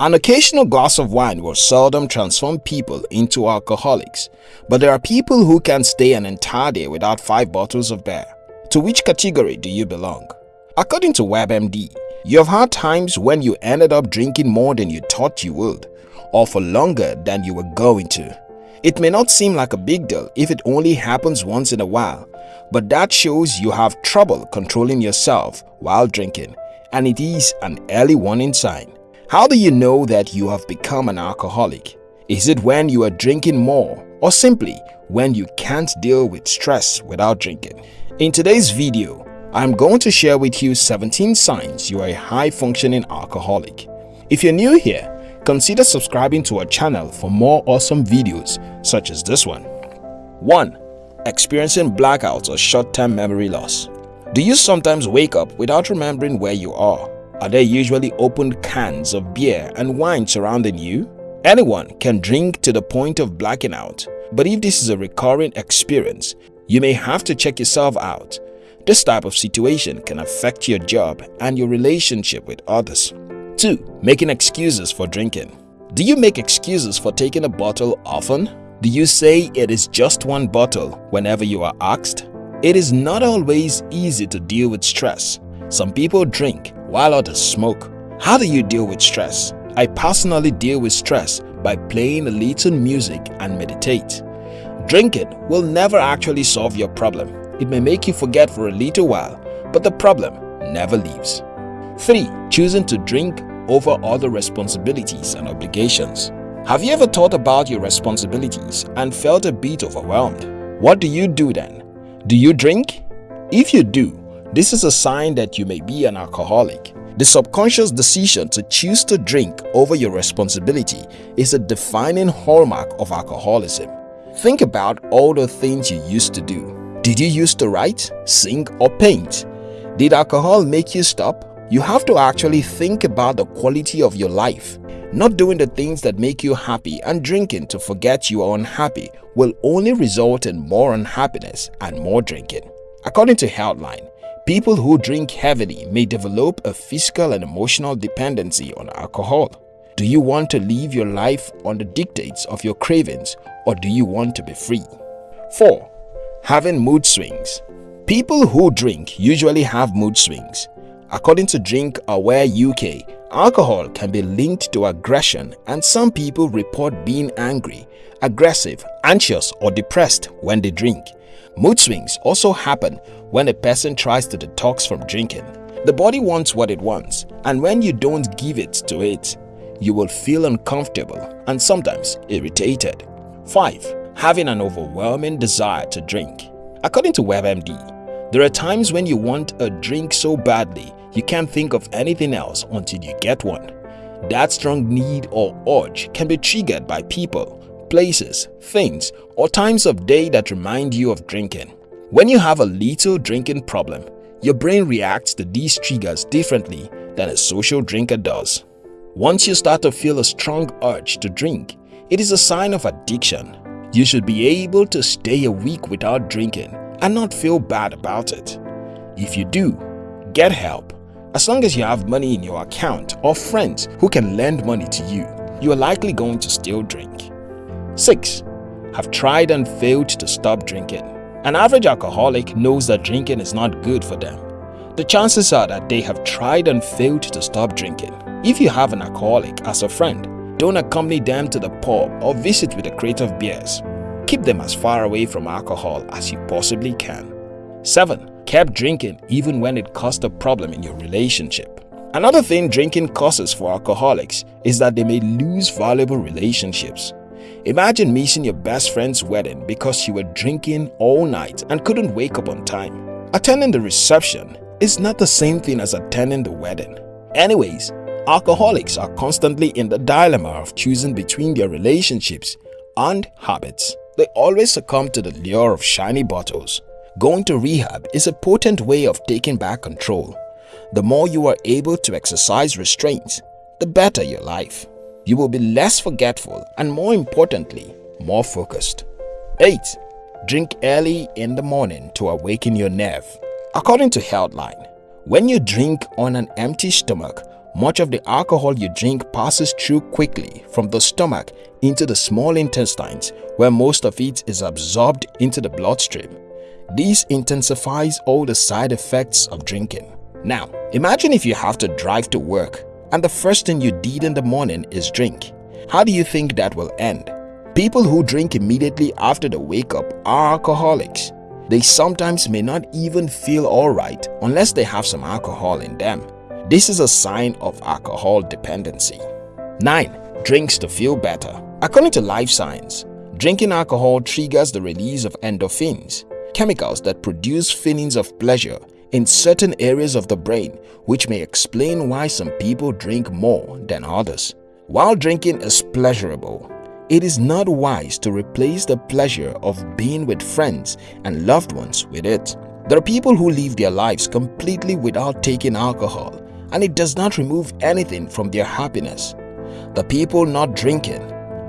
An occasional glass of wine will seldom transform people into alcoholics, but there are people who can stay an entire day without five bottles of beer. To which category do you belong? According to WebMD, you have had times when you ended up drinking more than you thought you would, or for longer than you were going to. It may not seem like a big deal if it only happens once in a while, but that shows you have trouble controlling yourself while drinking, and it is an early warning sign. How do you know that you have become an alcoholic? Is it when you are drinking more or simply when you can't deal with stress without drinking? In today's video, I'm going to share with you 17 signs you are a high-functioning alcoholic. If you're new here, consider subscribing to our channel for more awesome videos such as this one. 1. Experiencing blackouts or short-term memory loss. Do you sometimes wake up without remembering where you are? Are there usually opened cans of beer and wine surrounding you? Anyone can drink to the point of blacking out, but if this is a recurring experience, you may have to check yourself out. This type of situation can affect your job and your relationship with others. 2. Making excuses for drinking. Do you make excuses for taking a bottle often? Do you say it is just one bottle whenever you are asked? It is not always easy to deal with stress. Some people drink while others smoke. How do you deal with stress? I personally deal with stress by playing a little music and meditate. Drinking will never actually solve your problem. It may make you forget for a little while, but the problem never leaves. 3. Choosing to drink over other responsibilities and obligations. Have you ever thought about your responsibilities and felt a bit overwhelmed? What do you do then? Do you drink? If you do, this is a sign that you may be an alcoholic. The subconscious decision to choose to drink over your responsibility is a defining hallmark of alcoholism. Think about all the things you used to do. Did you used to write, sing or paint? Did alcohol make you stop? You have to actually think about the quality of your life. Not doing the things that make you happy and drinking to forget you are unhappy will only result in more unhappiness and more drinking. According to Healthline, People who drink heavily may develop a physical and emotional dependency on alcohol. Do you want to live your life on the dictates of your cravings or do you want to be free? 4. Having mood swings People who drink usually have mood swings. According to Drink Aware UK, alcohol can be linked to aggression and some people report being angry, aggressive, anxious or depressed when they drink. Mood swings also happen when a person tries to detox from drinking. The body wants what it wants and when you don't give it to it, you will feel uncomfortable and sometimes irritated. 5. Having an overwhelming desire to drink According to WebMD, there are times when you want a drink so badly you can't think of anything else until you get one. That strong need or urge can be triggered by people, places, things, or times of day that remind you of drinking. When you have a little drinking problem, your brain reacts to these triggers differently than a social drinker does. Once you start to feel a strong urge to drink, it is a sign of addiction. You should be able to stay a week without drinking and not feel bad about it. If you do, get help. As long as you have money in your account or friends who can lend money to you, you are likely going to still drink. 6. Have tried and failed to stop drinking. An average alcoholic knows that drinking is not good for them. The chances are that they have tried and failed to stop drinking. If you have an alcoholic as a friend, don't accompany them to the pub or visit with a crate of beers. Keep them as far away from alcohol as you possibly can. 7. Kept drinking even when it caused a problem in your relationship. Another thing drinking causes for alcoholics is that they may lose valuable relationships. Imagine missing your best friend's wedding because you were drinking all night and couldn't wake up on time. Attending the reception is not the same thing as attending the wedding. Anyways, alcoholics are constantly in the dilemma of choosing between their relationships and habits. They always succumb to the lure of shiny bottles. Going to rehab is a potent way of taking back control. The more you are able to exercise restraint, the better your life you will be less forgetful and more importantly, more focused. 8. Drink early in the morning to awaken your nerve. According to Healthline, when you drink on an empty stomach, much of the alcohol you drink passes through quickly from the stomach into the small intestines where most of it is absorbed into the bloodstream. This intensifies all the side effects of drinking. Now, imagine if you have to drive to work and the first thing you did in the morning is drink. How do you think that will end? People who drink immediately after the wake up are alcoholics. They sometimes may not even feel alright unless they have some alcohol in them. This is a sign of alcohol dependency. 9. Drinks to feel better According to Live Science, drinking alcohol triggers the release of endorphins, chemicals that produce feelings of pleasure in certain areas of the brain which may explain why some people drink more than others. While drinking is pleasurable, it is not wise to replace the pleasure of being with friends and loved ones with it. There are people who live their lives completely without taking alcohol and it does not remove anything from their happiness. The people not drinking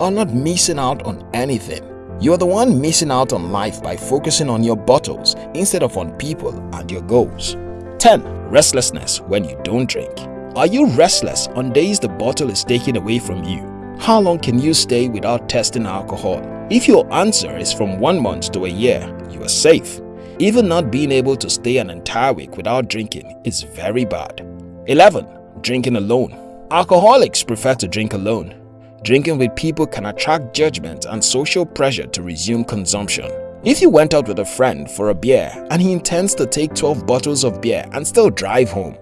are not missing out on anything. You are the one missing out on life by focusing on your bottles instead of on people and your goals. 10. Restlessness when you don't drink Are you restless on days the bottle is taken away from you? How long can you stay without testing alcohol? If your answer is from one month to a year, you are safe. Even not being able to stay an entire week without drinking is very bad. 11. Drinking alone Alcoholics prefer to drink alone. Drinking with people can attract judgment and social pressure to resume consumption. If you went out with a friend for a beer and he intends to take 12 bottles of beer and still drive home,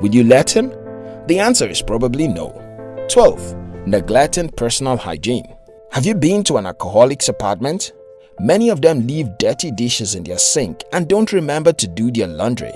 would you let him? The answer is probably no. 12. Neglecting personal hygiene Have you been to an alcoholic's apartment? Many of them leave dirty dishes in their sink and don't remember to do their laundry.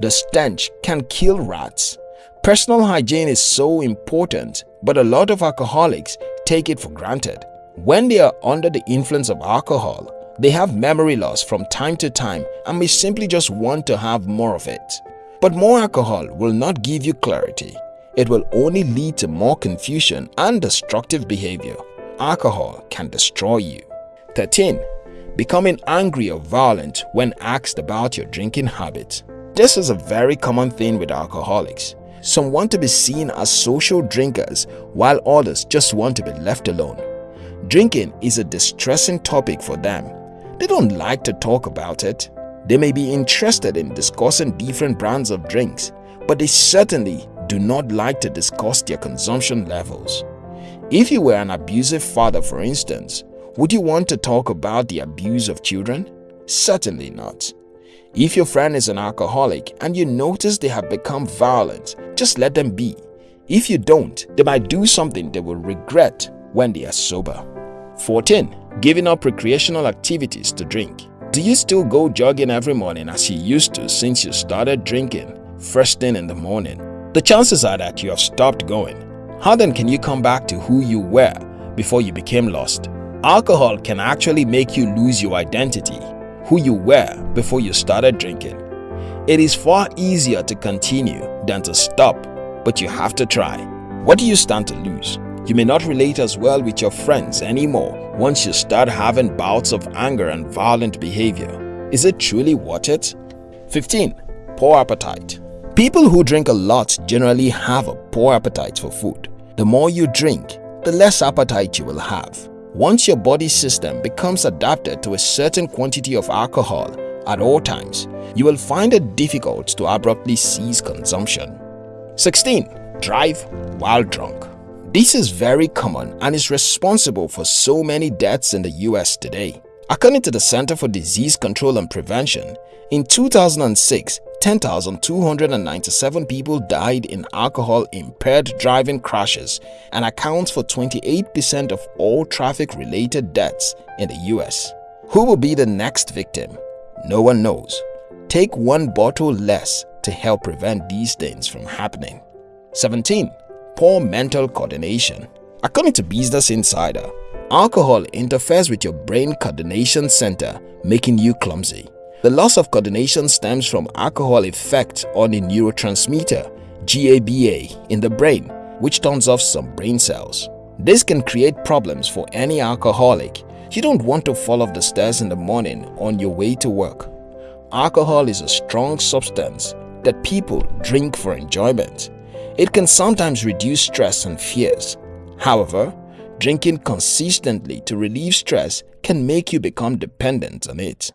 The stench can kill rats. Personal hygiene is so important but a lot of alcoholics take it for granted. When they are under the influence of alcohol, they have memory loss from time to time and may simply just want to have more of it. But more alcohol will not give you clarity. It will only lead to more confusion and destructive behavior. Alcohol can destroy you. 13. Becoming angry or violent when asked about your drinking habits. This is a very common thing with alcoholics. Some want to be seen as social drinkers while others just want to be left alone. Drinking is a distressing topic for them. They don't like to talk about it. They may be interested in discussing different brands of drinks, but they certainly do not like to discuss their consumption levels. If you were an abusive father for instance, would you want to talk about the abuse of children? Certainly not. If your friend is an alcoholic and you notice they have become violent, just let them be. If you don't, they might do something they will regret when they are sober. 14. Giving up recreational activities to drink. Do you still go jogging every morning as you used to since you started drinking first thing in the morning? The chances are that you have stopped going. How then can you come back to who you were before you became lost? Alcohol can actually make you lose your identity who you were before you started drinking. It is far easier to continue than to stop, but you have to try. What do you stand to lose? You may not relate as well with your friends anymore once you start having bouts of anger and violent behavior. Is it truly worth it? 15. Poor appetite People who drink a lot generally have a poor appetite for food. The more you drink, the less appetite you will have. Once your body system becomes adapted to a certain quantity of alcohol at all times, you will find it difficult to abruptly cease consumption. 16. Drive while drunk This is very common and is responsible for so many deaths in the US today. According to the Center for Disease Control and Prevention, in 2006, 10,297 people died in alcohol-impaired driving crashes and accounts for 28% of all traffic-related deaths in the US. Who will be the next victim? No one knows. Take one bottle less to help prevent these things from happening. 17. Poor mental coordination According to Business Insider, alcohol interferes with your brain coordination center, making you clumsy. The loss of coordination stems from alcohol effect on a neurotransmitter, GABA, in the brain, which turns off some brain cells. This can create problems for any alcoholic. You don't want to fall off the stairs in the morning on your way to work. Alcohol is a strong substance that people drink for enjoyment. It can sometimes reduce stress and fears. However, drinking consistently to relieve stress can make you become dependent on it.